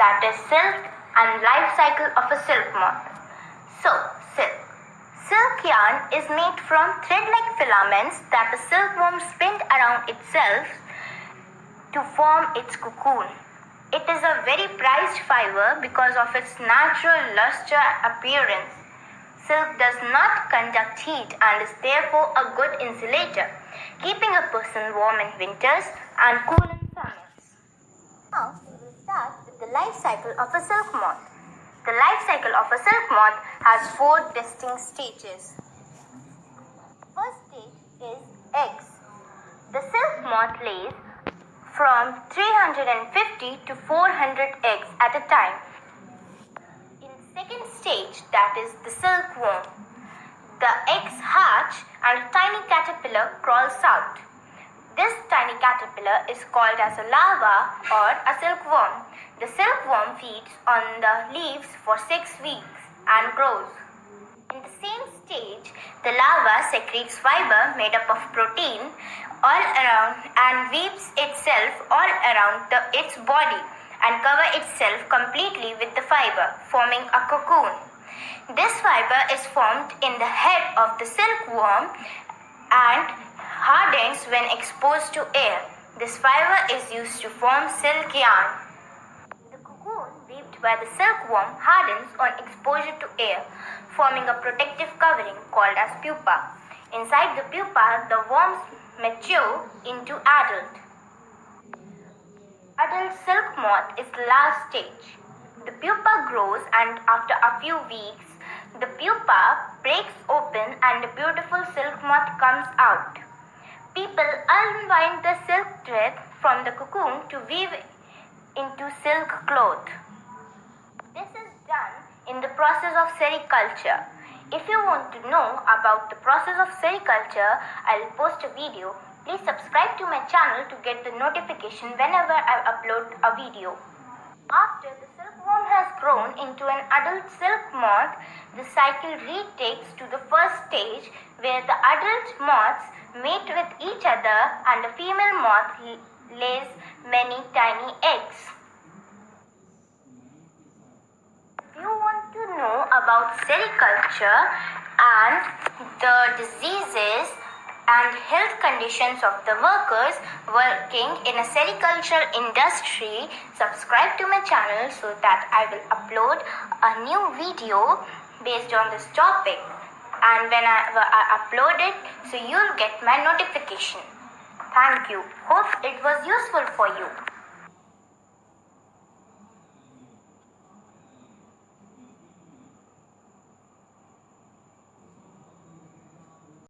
that is silk and life cycle of a silk moth. So, silk. Silk yarn is made from thread-like filaments that the silkworm spins around itself to form its cocoon. It is a very prized fiber because of its natural luster appearance. Silk does not conduct heat and is therefore a good insulator, keeping a person warm in winters and cool in summers. Now, we will start with the life cycle of a silk moth. The life cycle of a silk moth has four distinct stages. First stage is eggs. The silk moth lays from 350 to 400 eggs at a time. In second stage, that is the silkworm, the eggs hatch and a tiny caterpillar crawls out. This tiny caterpillar is called as a larva or a silkworm. The silkworm feeds on the leaves for six weeks and grows. In the same stage, the larva secretes fiber made up of protein all around and weaves itself all around the, its body and cover itself completely with the fiber, forming a cocoon. This fiber is formed in the head of the silkworm when exposed to air. This fiber is used to form silk yarn. The cocoon weaved by the silkworm hardens on exposure to air, forming a protective covering called as pupa. Inside the pupa, the worms mature into adult. Adult silk moth is the last stage. The pupa grows and after a few weeks, the pupa breaks open and a beautiful silk moth comes out. People unwind the silk thread from the cocoon to weave into silk cloth. This is done in the process of sericulture. If you want to know about the process of sericulture, I'll post a video Please subscribe to my channel to get the notification whenever I upload a video. After the silkworm has grown into an adult silk moth, the cycle retakes to the first stage where the adult moths mate with each other and the female moth lays many tiny eggs. If you want to know about sericulture and the diseases and health conditions of the workers working in a sericulture industry, subscribe to my channel so that I will upload a new video based on this topic. And whenever I upload it, so you'll get my notification. Thank you. Hope it was useful for you.